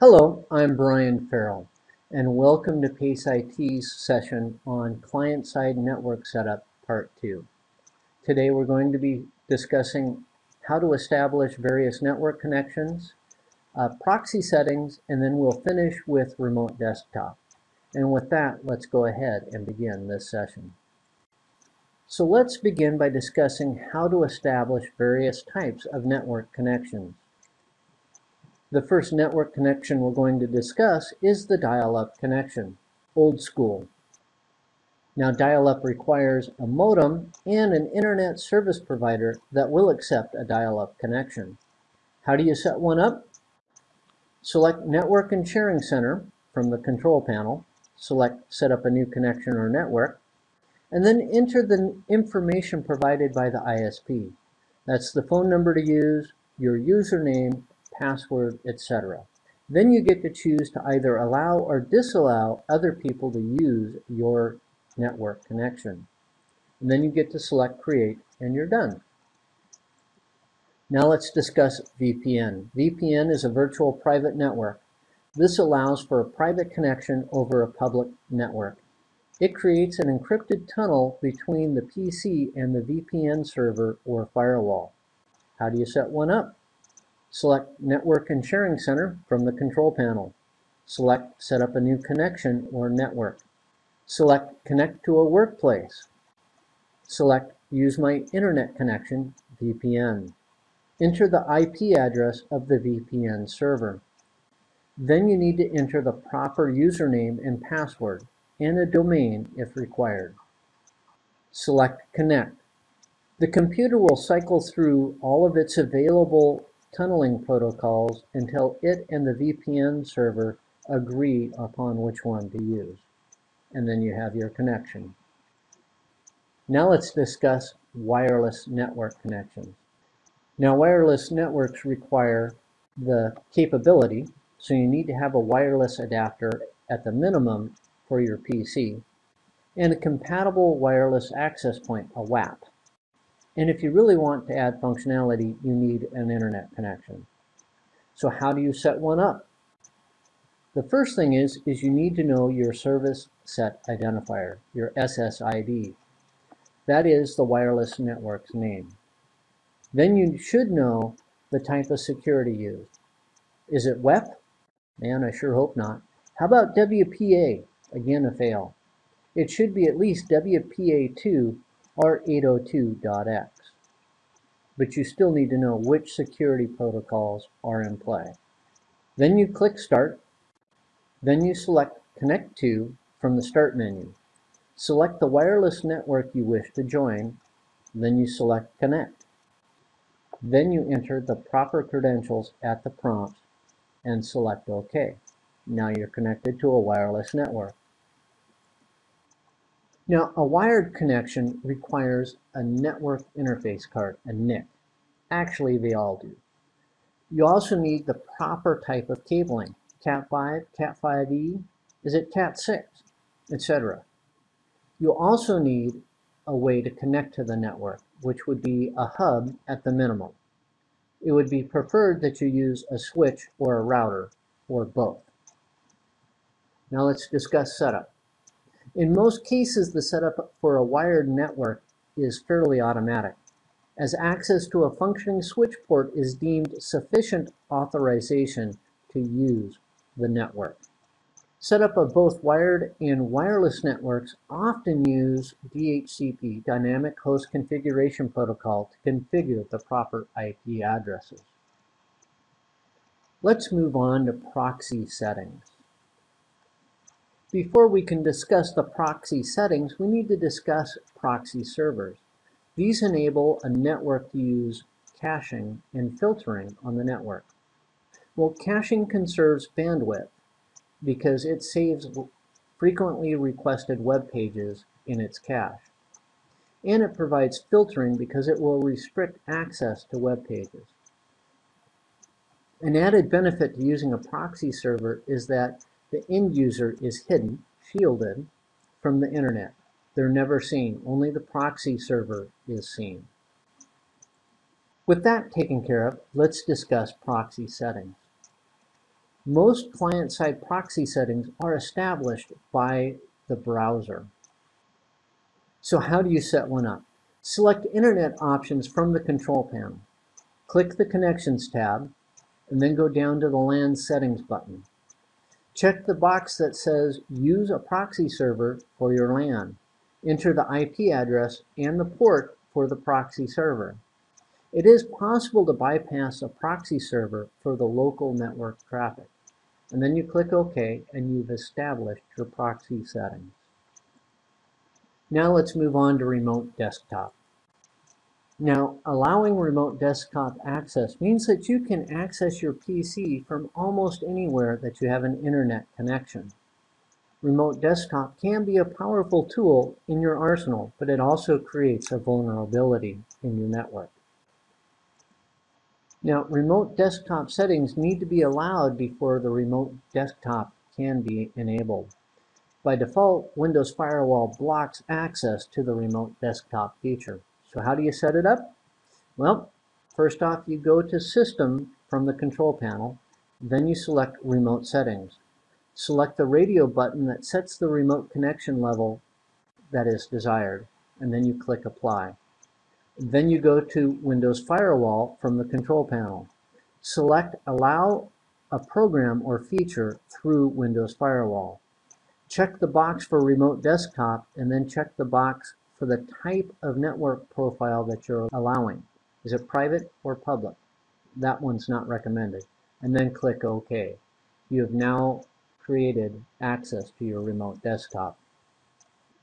Hello, I'm Brian Farrell, and welcome to PACE IT's session on Client-Side Network Setup Part 2. Today we're going to be discussing how to establish various network connections, uh, proxy settings, and then we'll finish with remote desktop. And with that, let's go ahead and begin this session. So let's begin by discussing how to establish various types of network connections. The first network connection we're going to discuss is the dial-up connection, old school. Now dial-up requires a modem and an internet service provider that will accept a dial-up connection. How do you set one up? Select Network and Sharing Center from the control panel, select Set up a new connection or network, and then enter the information provided by the ISP. That's the phone number to use, your username, password, etc. Then you get to choose to either allow or disallow other people to use your network connection. And then you get to select create and you're done. Now let's discuss VPN. VPN is a virtual private network. This allows for a private connection over a public network. It creates an encrypted tunnel between the PC and the VPN server or firewall. How do you set one up? Select Network and Sharing Center from the control panel. Select Set up a new connection or network. Select Connect to a workplace. Select Use my internet connection, VPN. Enter the IP address of the VPN server. Then you need to enter the proper username and password, and a domain if required. Select Connect. The computer will cycle through all of its available tunneling protocols until it and the VPN server agree upon which one to use. And then you have your connection. Now let's discuss wireless network connections. Now wireless networks require the capability, so you need to have a wireless adapter at the minimum for your PC, and a compatible wireless access point, a WAP. And if you really want to add functionality, you need an internet connection. So how do you set one up? The first thing is, is you need to know your service set identifier, your SSID. That is the wireless network's name. Then you should know the type of security used. Is it WEP? Man, I sure hope not. How about WPA? Again, a fail. It should be at least WPA2 or 802.x. But you still need to know which security protocols are in play. Then you click Start. Then you select Connect to from the Start menu. Select the wireless network you wish to join. Then you select Connect. Then you enter the proper credentials at the prompt and select OK. Now you're connected to a wireless network. Now, a wired connection requires a network interface card, a NIC. Actually, they all do. You also need the proper type of cabling, Cat5, Cat5e, is it Cat6, etc. You also need a way to connect to the network, which would be a hub at the minimum. It would be preferred that you use a switch or a router, or both. Now let's discuss setup. In most cases, the setup for a wired network is fairly automatic, as access to a functioning switch port is deemed sufficient authorization to use the network. Setup of both wired and wireless networks often use DHCP, Dynamic Host Configuration Protocol, to configure the proper IP addresses. Let's move on to proxy settings. Before we can discuss the proxy settings, we need to discuss proxy servers. These enable a network to use caching and filtering on the network. Well, caching conserves bandwidth because it saves frequently requested web pages in its cache. And it provides filtering because it will restrict access to web pages. An added benefit to using a proxy server is that the end user is hidden, shielded, from the internet. They're never seen. Only the proxy server is seen. With that taken care of, let's discuss proxy settings. Most client-side proxy settings are established by the browser. So how do you set one up? Select Internet options from the control panel. Click the Connections tab, and then go down to the LAN settings button. Check the box that says Use a proxy server for your LAN. Enter the IP address and the port for the proxy server. It is possible to bypass a proxy server for the local network traffic. And then you click OK and you've established your proxy settings. Now let's move on to remote desktop. Now, allowing remote desktop access means that you can access your PC from almost anywhere that you have an internet connection. Remote desktop can be a powerful tool in your arsenal, but it also creates a vulnerability in your network. Now, remote desktop settings need to be allowed before the remote desktop can be enabled. By default, Windows Firewall blocks access to the remote desktop feature. So how do you set it up? Well, first off, you go to System from the control panel, then you select Remote Settings. Select the radio button that sets the remote connection level that is desired, and then you click Apply. Then you go to Windows Firewall from the control panel. Select Allow a program or feature through Windows Firewall. Check the box for Remote Desktop and then check the box for the type of network profile that you're allowing. Is it private or public? That one's not recommended. And then click OK. You have now created access to your remote desktop.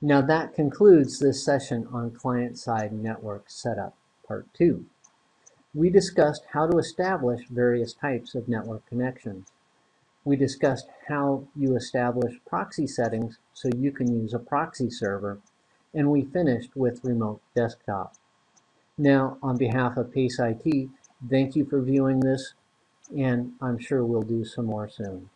Now that concludes this session on client-side network setup, part two. We discussed how to establish various types of network connections. We discussed how you establish proxy settings so you can use a proxy server and we finished with remote desktop. Now, on behalf of PACE IT, thank you for viewing this, and I'm sure we'll do some more soon.